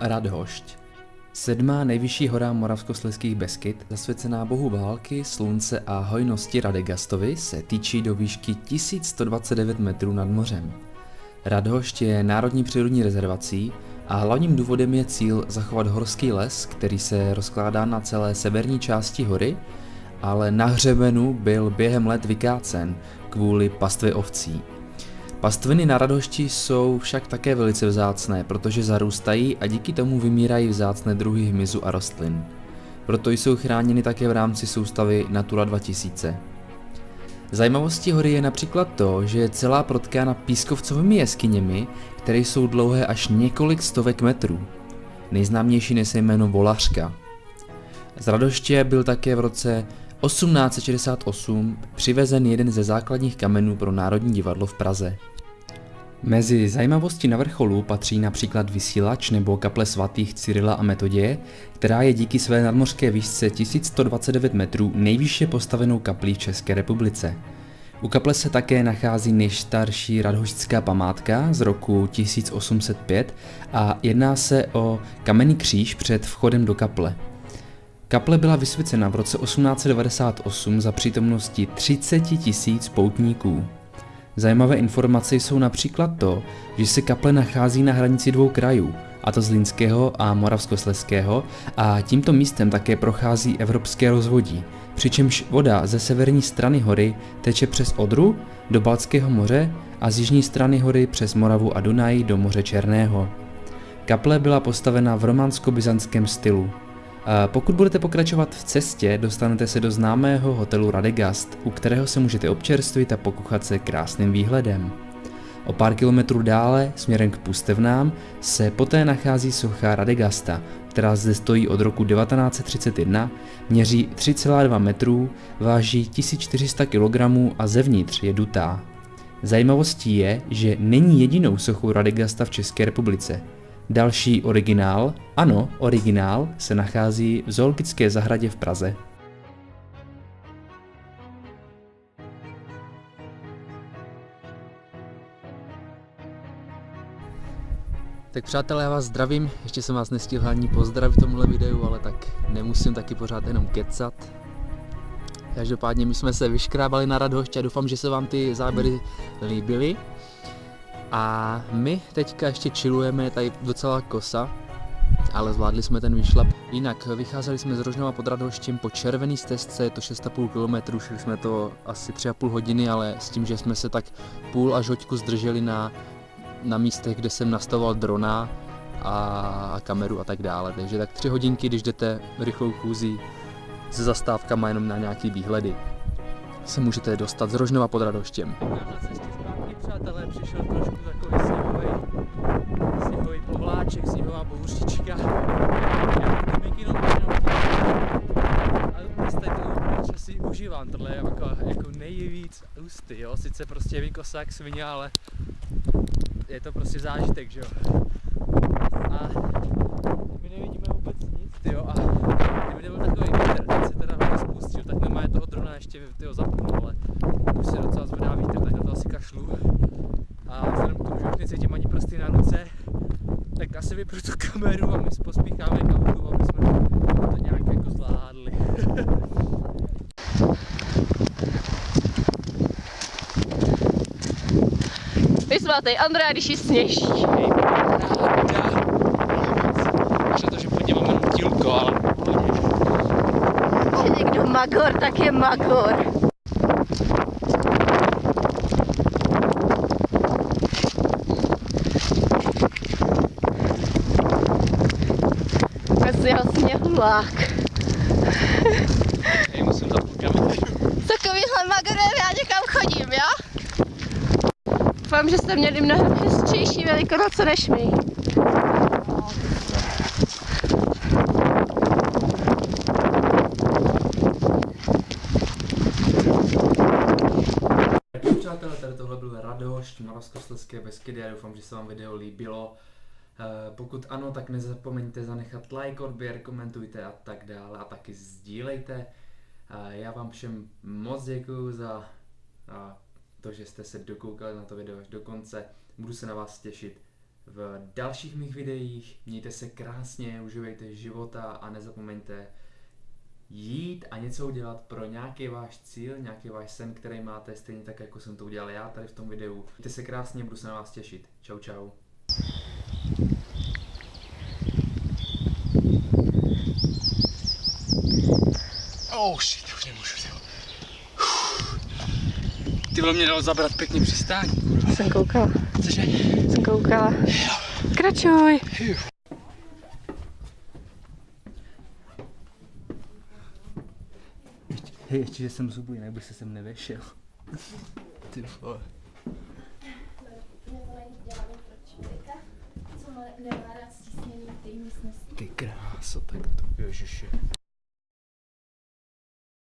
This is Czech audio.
Radhošť. Sedmá nejvyšší hora Moravskoslezských Beskyt, zasvěcená bohu války, slunce a hojnosti Radegastovi, se týčí do výšky 1129 metrů nad mořem. Radhošť je národní přírodní rezervací a hlavním důvodem je cíl zachovat horský les, který se rozkládá na celé severní části hory, ale na hřebenu byl během let vykácen kvůli pastvě ovcí. Pastviny na Radhošti jsou však také velice vzácné, protože zarůstají a díky tomu vymírají vzácné druhy hmyzu a rostlin. Proto jsou chráněny také v rámci soustavy Natura 2000. Zajímavostí hory je například to, že je celá protkána pískovcovými jeskyněmi, které jsou dlouhé až několik stovek metrů. Nejznámější nese jméno Volařka. Z Radoště byl také v roce 1868 přivezen jeden ze základních kamenů pro Národní divadlo v Praze. Mezi zajímavosti na vrcholu patří například vysílač nebo kaple svatých Cyrila a Metoděje, která je díky své nadmořské výšce 1129 metrů nejvýše postavenou kaplí v České republice. U kaple se také nachází nejstarší radhoštská památka z roku 1805 a jedná se o kamenný kříž před vchodem do kaple. Kaple byla vysvěcena v roce 1898 za přítomnosti 30 tisíc poutníků. Zajímavé informace jsou například to, že se kaple nachází na hranici dvou krajů, a to Zlínského a Moravskosleského, a tímto místem také prochází evropské rozvodí, přičemž voda ze severní strany hory teče přes Odru do Balckého moře a z jižní strany hory přes Moravu a Dunaj do moře Černého. Kaple byla postavena v románsko-byzantském stylu, pokud budete pokračovat v cestě, dostanete se do známého hotelu Radegast, u kterého se můžete občerstvit a pokuchat se krásným výhledem. O pár kilometrů dále, směrem k Pustevnám, se poté nachází socha Radegasta, která zde stojí od roku 1931, měří 3,2 metrů, váží 1400 kg a zevnitř je dutá. Zajímavostí je, že není jedinou sochou Radegasta v České republice. Další originál, ano, originál, se nachází v zoologické zahradě v Praze. Tak přátelé, já vás zdravím, ještě jsem vás nestihl ani pozdravit v tomhle videu, ale tak nemusím taky pořád jenom kecat. Každopádně my jsme se vyškrábali na Radhošť a doufám, že se vám ty záběry líbily. A my teďka ještě chillujeme, tady docela kosa, ale zvládli jsme ten výšlap. Jinak vycházeli jsme z Rožnova pod Radhoštěm po červený stezce, je to 6,5 km, šli jsme to asi 3,5 hodiny, ale s tím, že jsme se tak půl až hoďku zdrželi na, na místech, kde jsem nastavoval drona a kameru a tak dále. Takže tak 3 hodinky, když jdete rychlou kůzí se zastávkama jenom na nějaký výhledy, se můžete dostat z Rožnova pod Radoštěm. Přátelé, přišel trošku takový sněhový, sněhový povláček, sněhová bouřička. Já to mikino a jste to si užívám, tohle je jako, jako nejvíc ústy, jo, sice prostě vykosa jak svině, ale je to prostě zážitek, že jo. A my nevidíme vůbec nic, jo, a kdyby byl takový vítr, teď se teda hodně spustil, tak nemá toho drona ještě tyho zapnu, ale už se docela zvedá vítr, tak na to asi kašlu. A vzhledem k tomu, že už necítím ani prsty na ruce, asi vypru tu kameru a my pospícháme k autu, aby jsme to nějak jako zvládli. Vysmátej, Andrea, když ji sněží. Až to, že pod něm mám jenom dílko, ale Je někdo magor, tak je magor. Asi sněhulák. Hej, musím zapnout. Takovýhle magorem já někam chodím, jo? Doufám, že jste měli mnohem hezčejší velikonoce než my. Přátelé, tady tohle byl Radoš, Moravskoslezské Beskydy, já doufám, že se vám video líbilo. Eh, Pokud ano, tak nezapomeňte zanechat like, odběr, komentujte a tak dále a taky sdílejte. Eh, Já vám všem moc děkuju za to, že jste se dokoukali na to video až do konce. Budu se na vás těšit v dalších mých videích. Mějte se krásně, uživejte života a nezapomeňte jít a něco udělat pro nějaký váš cíl, nějaký váš sen, který máte, stejně tak, jako jsem to udělal já tady v tom videu. Mějte se krásně, budu se na vás těšit. Čau, čau. Oh shit, už nemůžu, ty. Ty vole mě dalo zabrat pěkně přistání, kurva. Jsem koukala, Cože? jsem koukala. Kračuj. Hej, ještě, že jsem zubu, jinak by se sem nevešel. Ty vole. Nemá rád stísněný té místnosti. Ty kráso, tak to, ježiši.